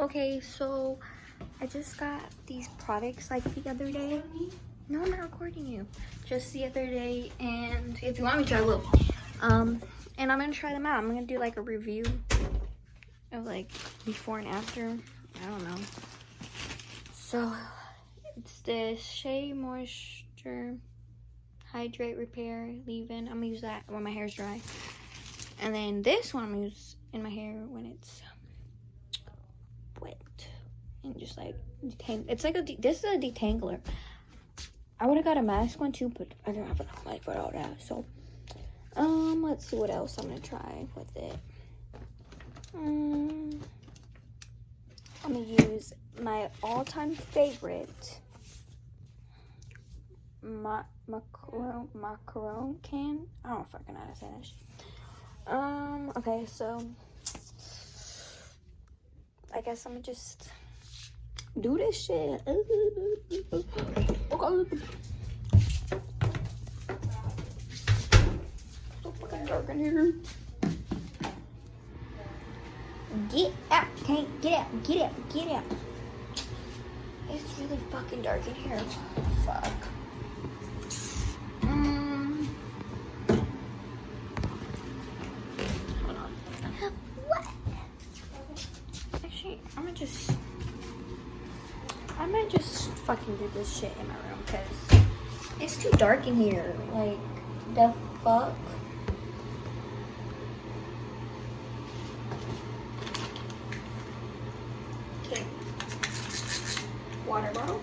Okay, so I just got these products like the other day. No, I'm not recording you. Just the other day, and if you want me to, I will. Um, and I'm gonna try them out. I'm gonna do like a review of like before and after. I don't know. So it's the Shea Moisture Hydrate Repair Leave-In. I'm gonna use that when my hair's dry. And then this one I'm gonna use in my hair when it's and just like. It's like a this is a detangler. I would have got a mask one too, but I don't have enough money for all that. So, um, let's see what else I'm gonna try with it. Um, I'm gonna use my all-time favorite ma- macaron macaron can. I don't fucking know how to say that. Um. Okay, so I guess I'm just do this shit. Okay. Oh, so fucking dark in here. Get out! Can't get out! Get out! Get out! It's really fucking dark in here. Fuck. Mm. Hold on. What? Actually, I'm gonna just. I might just this shit in my room because it's too dark in here. Like, the fuck? Okay. Water bottle.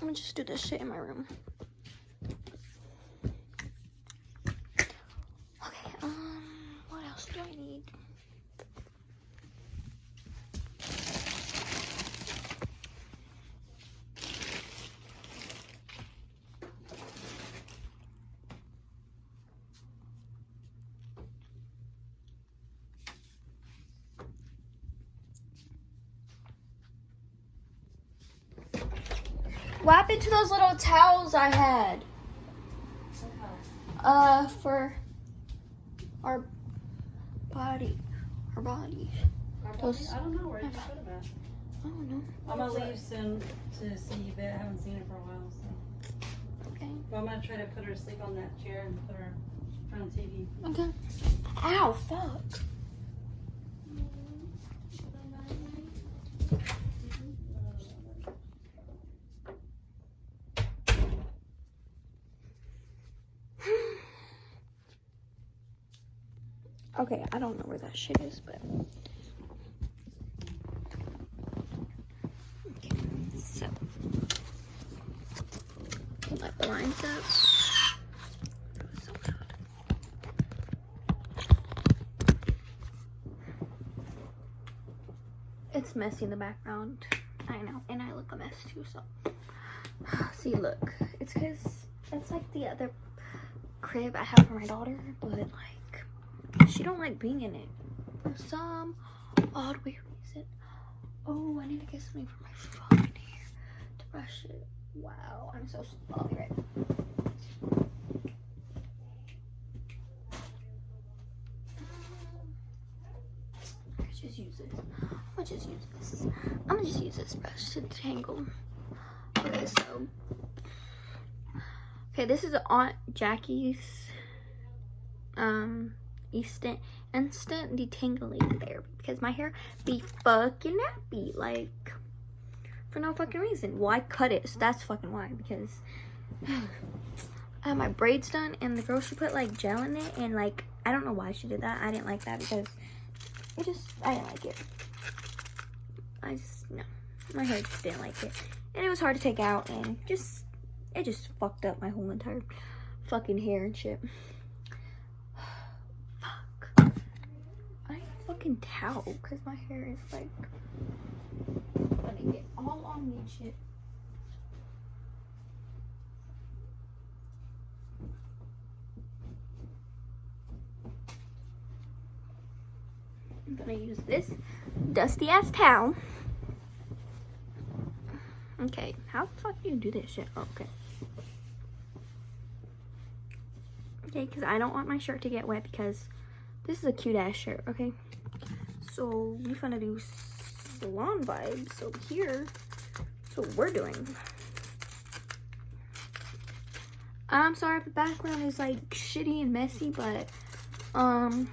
Gonna just do this shit in my room. Okay, um, what else do I need? What happened to those little towels I had? Uh, for our body, our body. Those- I don't know where you put them at. I don't know. I'm gonna leave soon to see Yvette. I haven't seen her for a while, so. Okay. But I'm gonna try to put her to sleep on that chair and put her in front of the TV. Okay. Ow, fuck. Okay, I don't know where that shit is, but. Okay, so. Pull up. So. It's messy in the background. I know, and I look a mess too, so. See, look. It's because that's like the other crib I have for my daughter, but like, she don't like being in it for some odd weird reason. Oh, I need to get something for my fucking hair to brush it. Wow, I'm so be right. Just use this. I'm gonna just use this. I'm gonna just use this brush to tangle. Okay, so. Okay, this is Aunt Jackie's um instant instant detangling therapy because my hair be fucking nappy like for no fucking reason. Why cut it? So that's fucking why because I had my braids done and the girl she put like gel in it and like I don't know why she did that. I didn't like that because it just I didn't like it. I just no. My hair just didn't like it. And it was hard to take out and just it just fucked up my whole entire fucking hair and shit. can tell because my hair is like gonna get all on me and shit. I'm gonna use this dusty ass towel. Okay, how the fuck do you do this shit? Oh, okay. Okay, because I don't want my shirt to get wet because this is a cute ass shirt, okay? So we gonna do salon vibes. So here, that's what we're doing. I'm sorry if the background is like shitty and messy, but um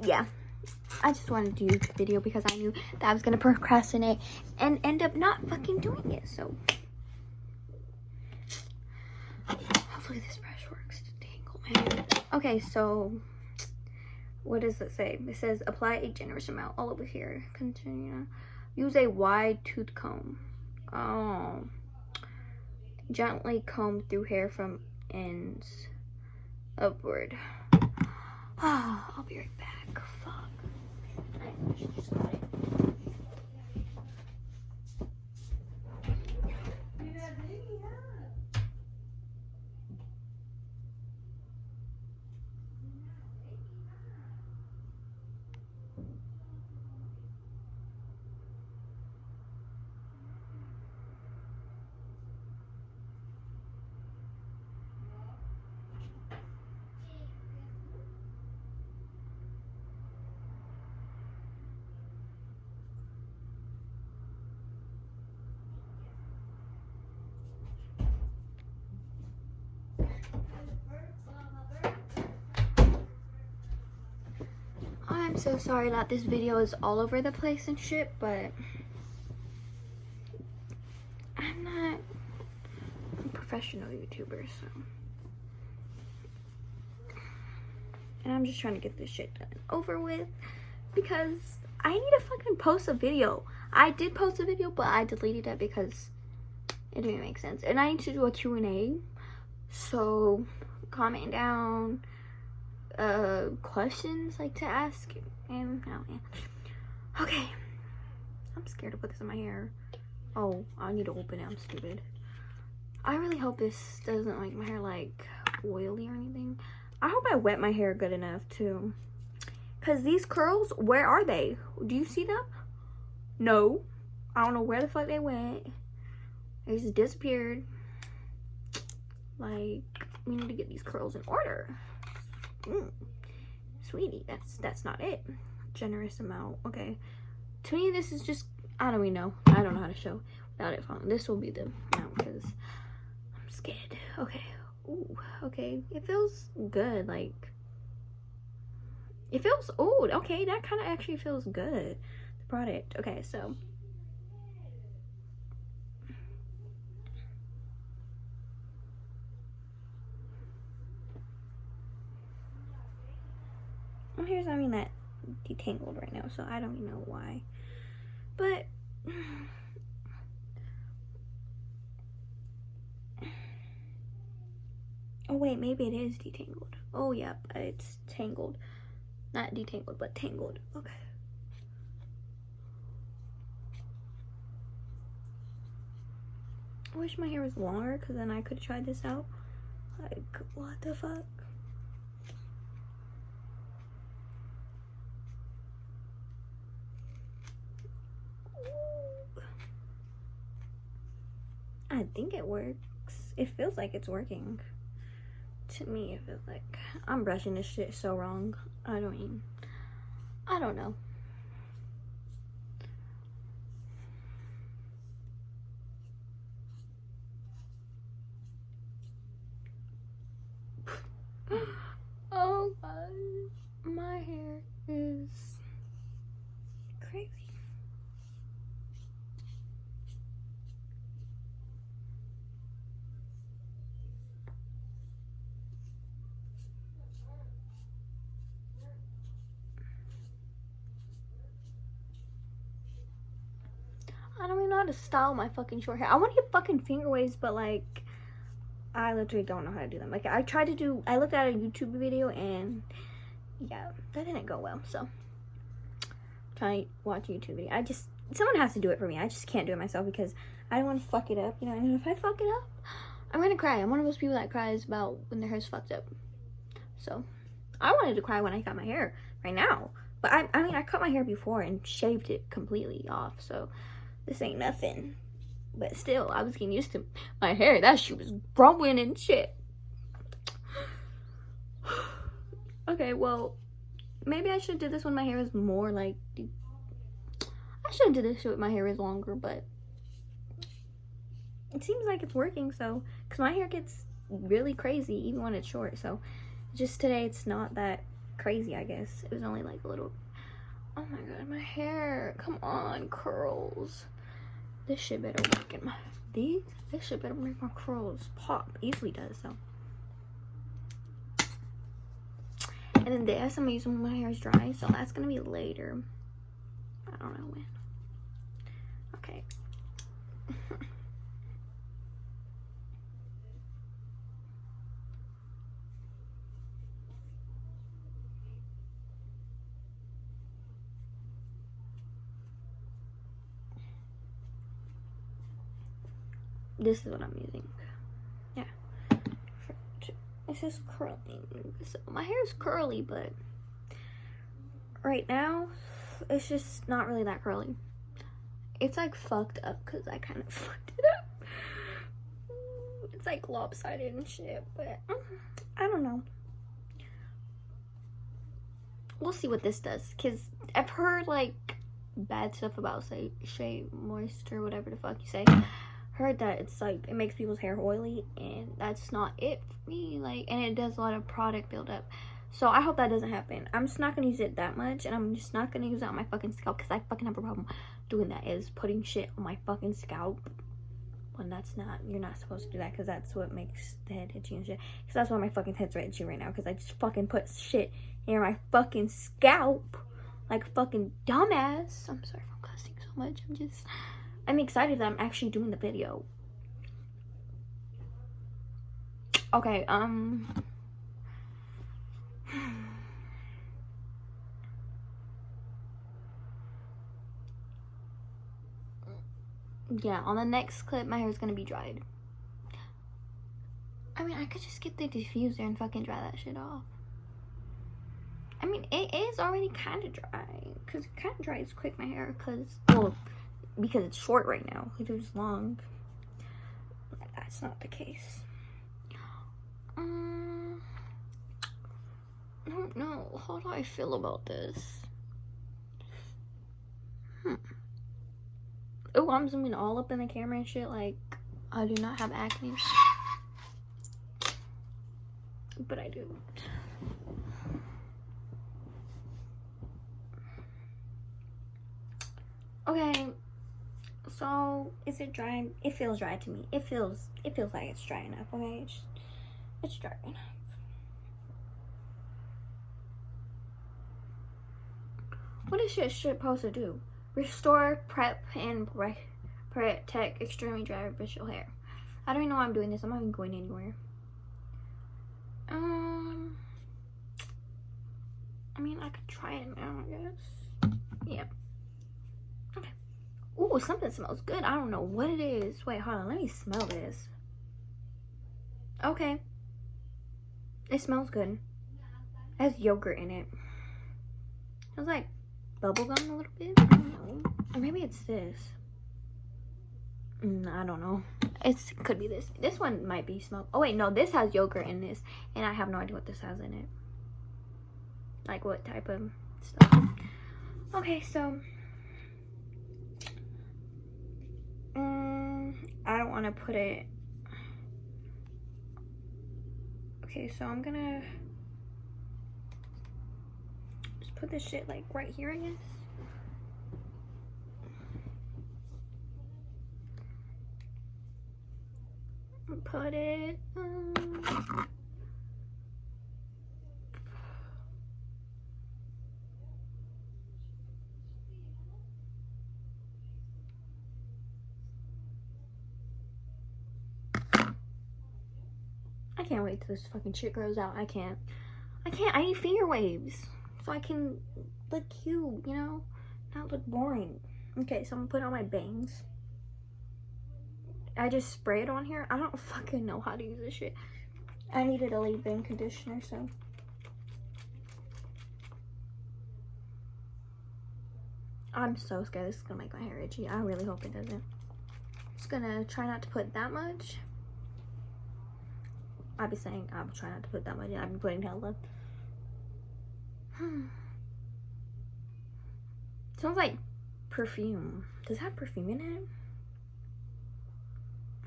yeah. I just wanted to do the video because I knew that I was gonna procrastinate and end up not fucking doing it. So hopefully this brush works to tangle my hair. Okay, so what does it say? It says apply a generous amount all over here. Continue. Use a wide tooth comb. Oh. Gently comb through hair from ends upward. Ah, I'll be right back. Fuck. So sorry that this video is all over the place and shit, but I'm not a professional YouTuber, so. And I'm just trying to get this shit done over with because I need to fucking post a video. I did post a video, but I deleted it because it didn't make sense. And I need to do a Q&A, so comment down uh questions like to ask and oh yeah okay. I'm scared to put this in my hair. Oh i need to open it. I'm stupid. I really hope this doesn't make my hair like oily or anything. I hope i wet my hair good enough too. Because these curls where are they? Do you see them? No. I don't know where the fuck they went. They just disappeared. Like we need to get these curls in order Mm. Sweetie, that's that's not it. Generous amount. Okay. To me, this is just, I don't even know. I don't know how to show without it falling. This will be the amount because I'm scared. Okay. Ooh, okay. It feels good. Like, it feels, oh, okay. That kind of actually feels good. The product. Okay, so. Hair's not even that detangled right now, so I don't even know why. But oh wait, maybe it is detangled. Oh yep, it's tangled, not detangled, but tangled. Okay. I wish my hair was longer because then I could try this out. Like, what the fuck? I think it works. It feels like it's working. To me, it feels like I'm brushing this shit so wrong. I don't mean, I don't know. oh god, my hair is crazy. I don't even know how to style my fucking short hair. I want to get fucking finger waves, but like, I literally don't know how to do them. Like, I tried to do, I looked at a YouTube video and yeah, that didn't go well. So, to watch YouTube video. I just, someone has to do it for me. I just can't do it myself because I don't want to fuck it up. You know, and if I fuck it up, I'm gonna cry. I'm one of those people that cries about when their hair's fucked up. So, I wanted to cry when I got my hair right now. But I, I mean, I cut my hair before and shaved it completely off, so this ain't nothing. But still, I was getting used to my hair. That shit was growing and shit. okay, well, maybe I should do this when my hair is more like. I should do this when my hair is longer, but it seems like it's working. So, because my hair gets really crazy even when it's short. So, just today it's not that crazy. I guess it was only like a little. Oh my god, my hair! Come on, curls. This shit better work in my these. This shit better make my curls pop. Easily does so. And then this I'm gonna use when my hair is dry, so that's gonna be later. I don't know when. Okay. This is what I'm using. Yeah. It's just curling. So my hair is curly, but right now it's just not really that curly. It's like fucked up because I kind of fucked it up. It's like lopsided and shit, but I don't know. We'll see what this does because I've heard like bad stuff about say Shea Moisture, whatever the fuck you say heard that it's like it makes people's hair oily and that's not it for me like and it does a lot of product buildup. So i hope that doesn't happen. I'm just not gonna use it that much and i'm just not gonna use it on my fucking scalp because i fucking have a problem doing that is putting shit on my fucking scalp when that's not you're not supposed to do that because that's what makes the head itchy and shit. Because that's why my fucking head's right itchy right now because i just fucking put shit in my fucking scalp like fucking dumbass. I'm sorry i'm cussing so much i'm just I'm excited that I'm actually doing the video. Okay, um... yeah, on the next clip, my hair is gonna be dried. I mean, I could just get the diffuser and fucking dry that shit off. I mean, it is already kind of dry. Because it kind of dries quick, my hair. Because, well, because it's short right now. If it was long, that's not the case. Um, I don't know. How do I feel about this? Hmm. Oh, I'm zooming all up in the camera and shit. Like, I do not have acne. But I do. Okay, so is it dry? It feels dry to me. It feels it feels like it's dry enough. Okay, it's, it's dry enough. What is shit supposed to do? Restore, prep, and protect extremely dry brittle hair. I don't even know why I'm doing this. I'm not even going anywhere. Um, I mean, I could try it now, I guess. Yeah. Ooh, something smells good. I don't know what it is. Wait, hold on. Let me smell this. Okay. It smells good. It has yogurt in it. It smells like bubblegum a little bit. I don't know. Or maybe it's this. Mm, I don't know. It could be this. This one might be smell. Oh wait, no. This has yogurt in this. And I have no idea what this has in it. Like what type of stuff. Okay, so Mm, I don't want to put it. Okay, so I'm gonna just put this shit like right here, I guess. Put it. Um, can't wait till this fucking shit grows out. I can't. I can't. I need finger waves. So I can look cute, you know? Not look boring. Okay, so I'm gonna put on my bangs. I just spray it on here. I don't fucking know how to use this shit. I needed a leave-in conditioner, so. I'm so scared this is gonna make my hair itchy. I really hope it doesn't. Just gonna try not to put that much. I'll be saying I'm trying not to put that much. in. I'll be putting hella. Hmm. Smells like perfume. Does it have perfume in it?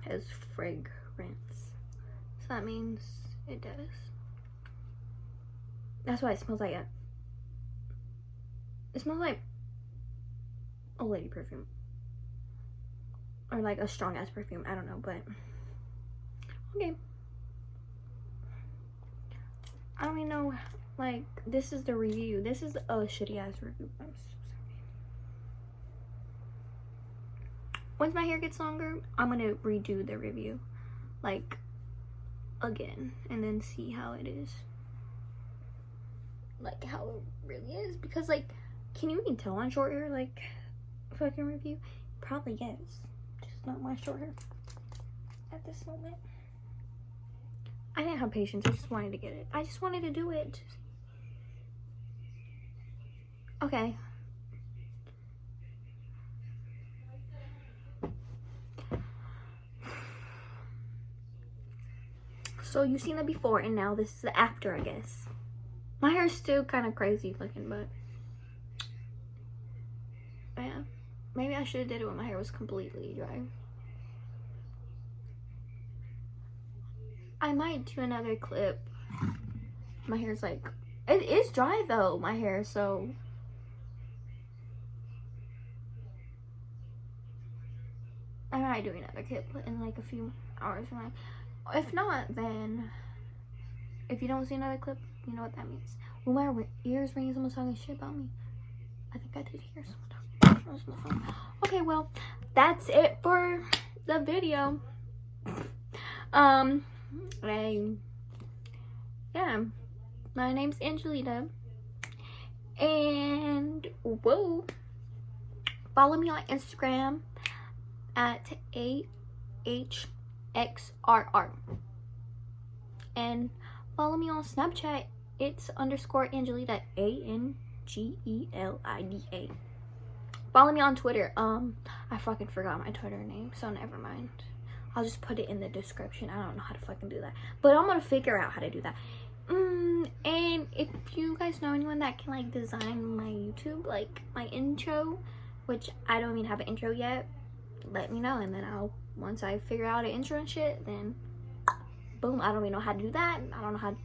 It has fragrance. So that means it does. That's why it smells like it. It smells like a lady perfume. Or like a strong ass perfume. I don't know, but okay. I don't even know like this is the review. This is a shitty ass review. I'm so sorry. Once my hair gets longer, I'm gonna redo the review. Like again and then see how it is. Like how it really is. Because like can you even tell on short hair like fucking review? Probably yes. Just not my short hair at this moment. I didn't have patience. I just wanted to get it. I just wanted to do it. Okay. So you've seen the before and now this is the after, I guess. My hair is still kind of crazy looking, but yeah. Maybe I should have did it when my hair was completely dry. I might do another clip. My hair's like, it is dry though, my hair, so. I might do another clip in like a few hours from now. If not, then if you don't see another clip, you know what that means. When my ears ringing, someone's talking shit about me. I think I did hear someone talking. Okay, well, that's it for the video. Um, I, yeah, my name's Angelita, and whoa, follow me on Instagram at ahxrr, and follow me on Snapchat. It's underscore Angelita A N G E L I D A. Follow me on Twitter. Um, I fucking forgot my Twitter name, so never mind. I'll just put it in the description. I don't know how to fucking do that. But I'm gonna figure out how to do that. Mm, and if you guys know anyone that can like design my YouTube, like my intro, which I don't even have an intro yet, let me know. And then I'll, once I figure out an intro and shit, then boom, I don't even know how to do that. I don't know how